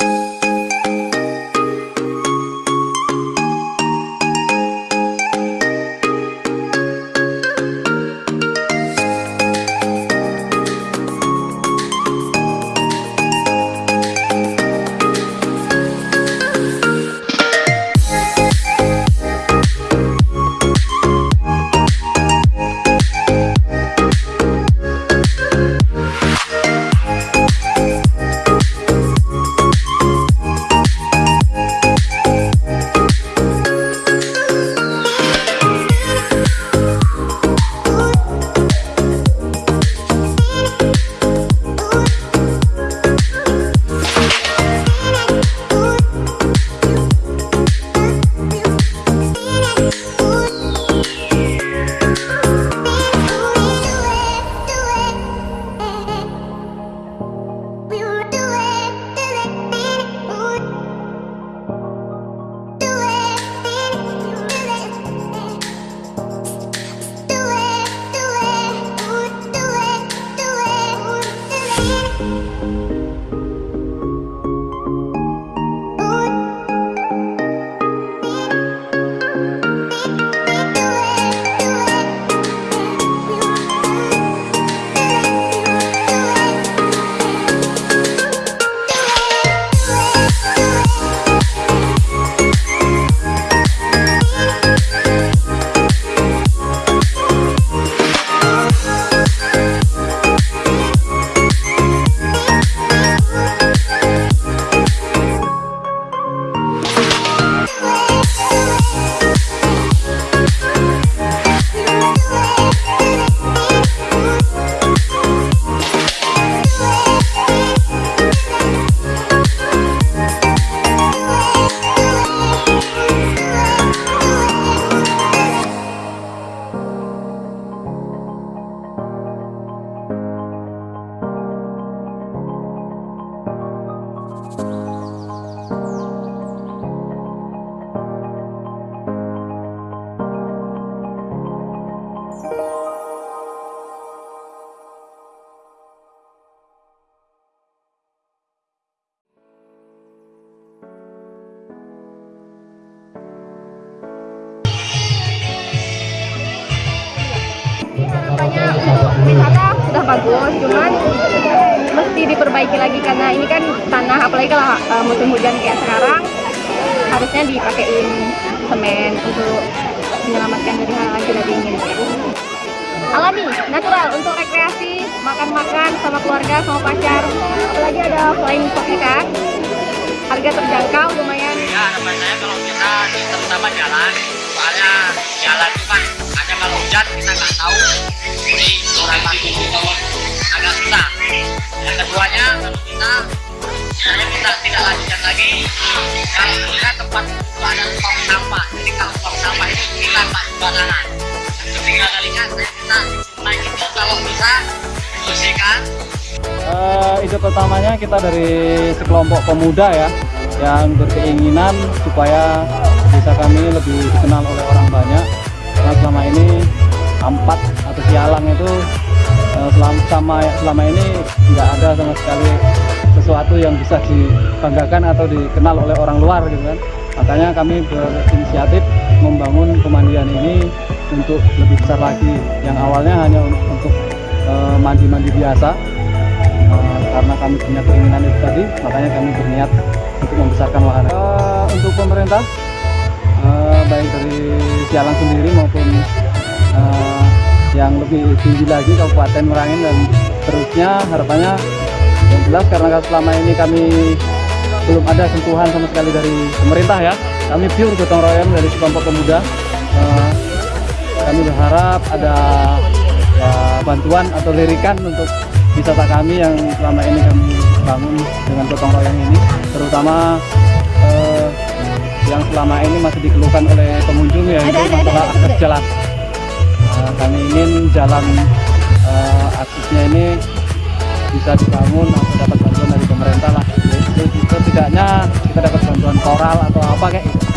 harapannya sudah bagus cuman mesti diperbaiki lagi karena ini kan tanah apalagi kalau uh, musim hujan kayak sekarang harusnya dipakein semen untuk menyelamatkan dari hal-hal tidak diinginkan alami natural untuk rekreasi makan-makan sama keluarga sama pacar. Apalagi ada flying fox kan? Harga terjangkau lumayan. Ya saya kalau kita terutama jalan soalnya jalan itu kan hujan kita nggak tahu. Jadi orang lagi. Agak susah. Yang keduanya kalau kita saya kita tidak lanjutkan lagi. Kalau kita tempat itu ada tong sampah. Jadi kalau tong sampah itu kita tak sembarangan ketiga kalinya kita naik itu kalau bisa bersihkan. Uh, ide pertamanya kita dari sekelompok pemuda ya yang berkeinginan supaya desa kami lebih dikenal oleh orang banyak karena selama ini ampat atau sialang itu uh, selama, sama, selama ini nggak ada sama sekali sesuatu yang bisa dibanggakan atau dikenal oleh orang luar gitu kan. Makanya kami berinisiatif membangun pemandian ini untuk lebih besar lagi. Yang awalnya hanya untuk eh, mandi-mandi uh, biasa uh, karena kami punya keinginan itu tadi makanya kami berniat untuk membesarkan wahana. Uh, untuk pemerintah uh, baik dari Sialang sendiri maupun uh, yang lebih tinggi lagi Kabupaten Merangin dan terusnya harapannya yang jelas karena selama ini kami belum ada sentuhan sama sekali dari pemerintah ya. Kami pure gotong royong dari sekelompok pemuda. Uh, kami berharap ada ya, bantuan atau lirikan untuk wisata kami yang selama ini kami bangun dengan gotong royong ini terutama uh, yang selama ini masih dikeluhkan oleh pengunjung ya itu masalah akses jalan. Uh, kami ingin jalan uh, aksesnya ini bisa dibangun atau dapat bantuan dari pemerintah lah. Jadi setidaknya kita dapat bantuan koral atau apa kayak gitu